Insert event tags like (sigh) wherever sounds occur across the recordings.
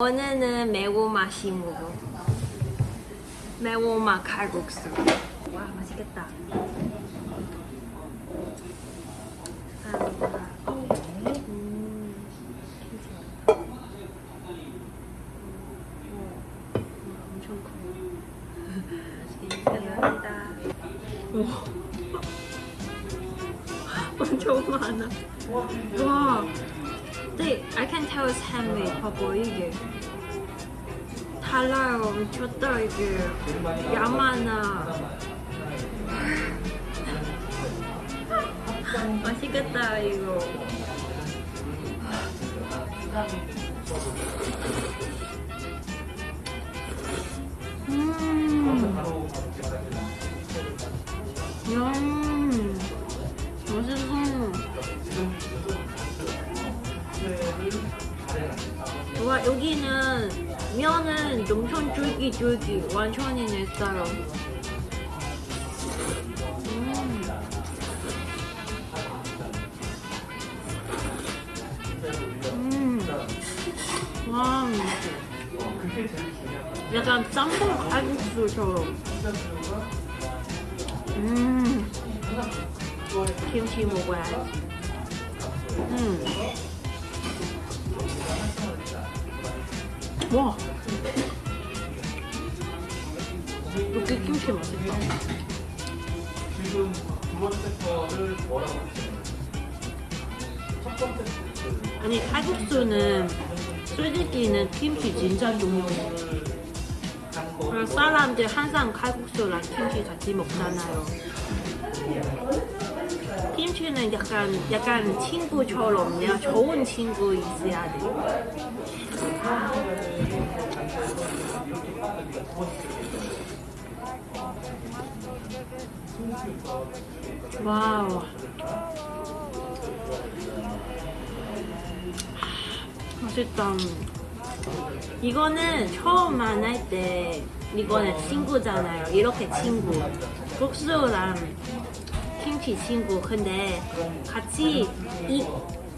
오늘은 매운맛 심으로 매운맛 칼국수 와 맛있겠다 음. 엄청 많아 와 네, I can tell it's handmade. 봐봐 이게 달라요. 미쳤다 이게. 야마나. (laughs) 맛있겠다 이거. 여기는 면은 엄청 쫄깃쫄깃 완전히 내 스타일. 음. 음. 와. 약간 짬뽕 칼국수처럼. 음. 김치 먹어야지. 음. 와. 여기 김치 맛있다. 지금 두 번째 거를 뭐라고? 첫 번째 거 아니 칼국수는 솔직히는 김치 진짜 중요해. 그래서 사람들 항상 칼국수랑 김치 같이 먹잖아요. 김치는 약간 약간 친구처럼 내가 좋은 친구 있어야 돼. 와우. 맛있다. 이거는 처음 만날 때 이거는 친구잖아요. 이렇게 친구. 국수랑 김치 친구. 근데 같이 입, 아,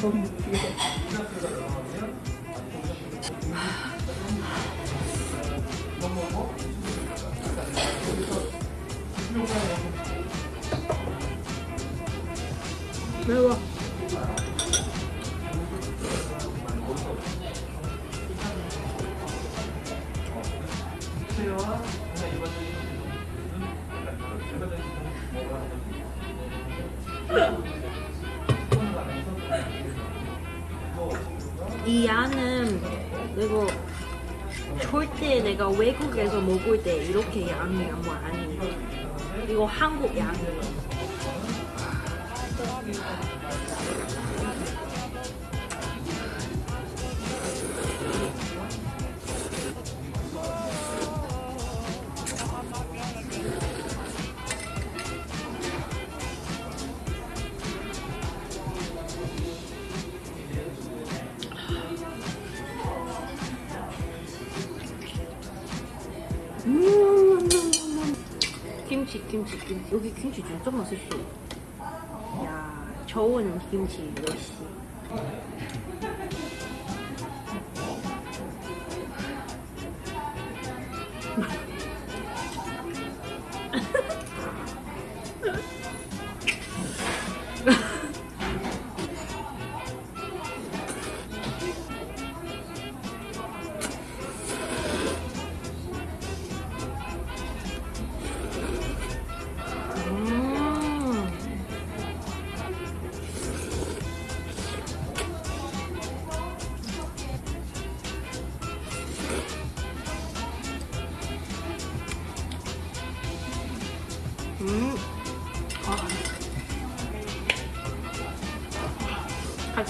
너무 귀여워. 매워. 이 양은 이거 절대 내가 외국에서 먹을 때 이렇게 양이 뭐 아니에요. 이거 한국 양 음 김치 김치 김치. 여기 김치 진짜 맛있어 야 좋은 김치 역시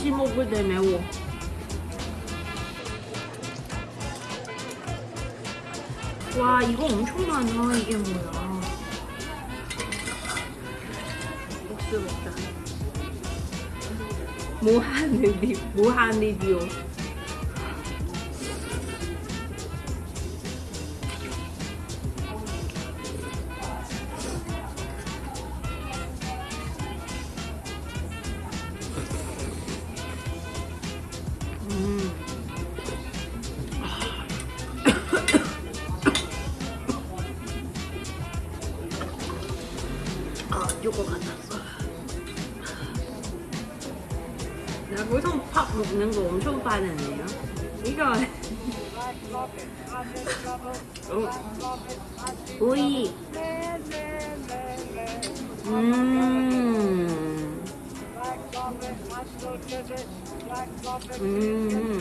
같이 먹을 때 매워. 와 이거 엄청 많아 이게 뭐야. 국수 먹자. 무한 리뷰 무한 리뷰 요거 같았어. 나 보통 밥 먹는 거 엄청 빠르네요. 이거. 어. 오이. 음. 음. 음.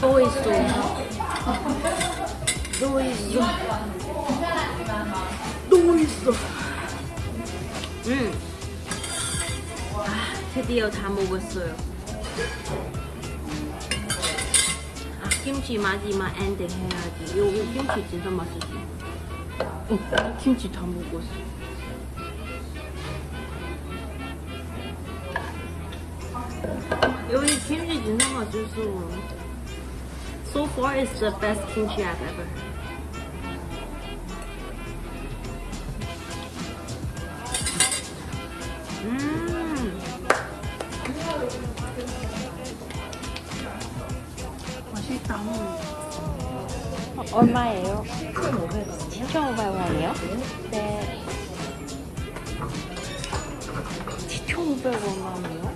또 있어. 또 있어. 또 있어. 음. 아, 드디어 다 먹었어요. 아, 김치 마지막 엔딩 해야지. 여기 김치 진짜 맛있어. 어, 김치 다 먹었어. 여기 김치 진짜 맛있어. So far, it's the best kimchi I've ever had. 음. 맛있다. 얼마예요? 7,500원이요? 네. 7,500원만